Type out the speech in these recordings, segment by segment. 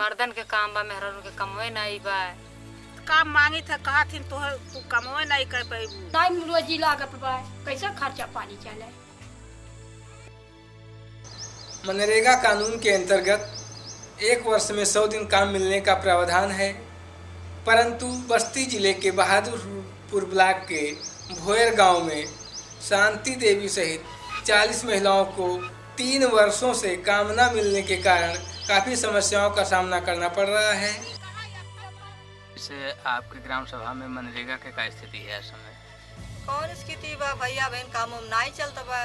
मर्दन के काम बा मेहरन के कमवे नहीं बा। काम मांगी था कहा थी तू तू कमवे नहीं कर पैबू टाइम रोजी लागत बा कैसे खर्चा पानी चले? मनरेगा कानून के अंतर्गत एक वर्ष में सौ दिन काम मिलने का प्रावधान है परंतु बस्ती ज़िले के बहादुरपुर ब्लॉक के भोयर गाँव में शांति देवी सहित 40 महिलाओं को तीन वर्षों से काम न मिलने के कारण काफ़ी समस्याओं का सामना करना पड़ रहा है। से आपके ग्राम सभा में मनरेगा के का स्थिति है इस समय कौन स्थिति बा भैया? बहन काम उम नहीं चलता बा।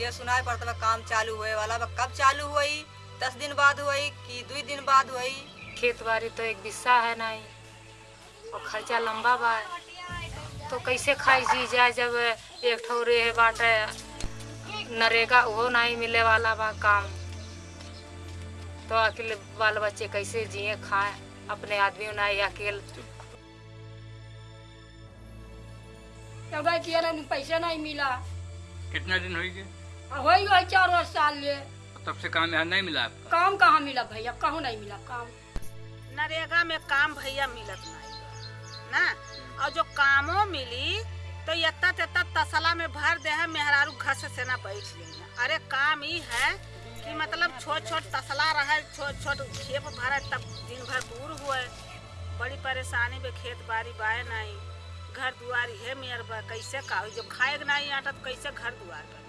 ये सुनाई पड़ता बा काम चालू हुए वाला बा। कब चालू हुई? दस दिन बाद हुई कि दो दिन बाद हुई? खेत बाड़ी तो एक बिस्सा है नहीं और खर्चा लंबा बा। तो कैसे खाई जी जाए जब एक ठौरे बाटे? नरेगा वो नहीं मिले वाला बा काम। तो अकेले बाल बच्चे कैसे जिए खाए अपने आदमी नहीं अकेले किया ना पैसा नहीं मिला। कितना दिन हुई गए? वही वही चार साल ले तब से काम यहाँ नहीं मिला आपका? काम कहाँ मिला भैया? कहूँ नहीं मिला काम? नरेगा में काम भैया मिलत नहीं। ना? और जो कामो मिली तो यत्ता तेत्ता तसला में भर दे है मेहरारू घर से सेना बैठ है अरे काम ही है। कि मतलब छोट छोट तसला रहे छोट छोट खेप भरे तब दिन भर दूर हुए। बड़ी परेशानी में खेत बाड़ी बाए नहीं। घर दुआर है मेयर बा कैसे का? जो खाए के नहीं आटा तो कैसे घर दुआर बनी?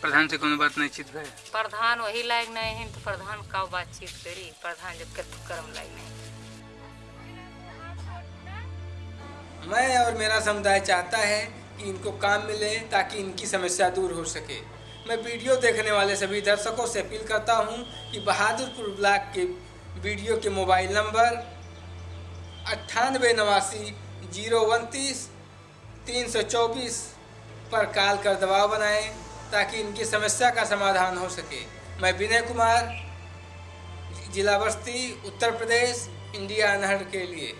प्रधान से कोनो बात नहीं चित गए प्रधान वही लायक नहीं है तो प्रधान का बातचीत करी? प्रधान जब कर कर्म लायक नहीं। मैं और मेरा समुदाय चाहता है कि इनको काम मिले ताकि इनकी समस्या दूर हो सके। मैं वीडियो देखने वाले सभी दर्शकों से अपील करता हूँ कि बहादुरपुर ब्लॉक के वीडियो के मोबाइल नंबर अट्ठानबे नवासी ज़ीरो उनतीस तीन सौ चौबीस पर कॉल कर दबाव बनाएँ, ताकि इनकी समस्या का समाधान हो सके। मैं विनय कुमार जिला बस्ती उत्तर प्रदेश, इंडिया अनहर के लिए।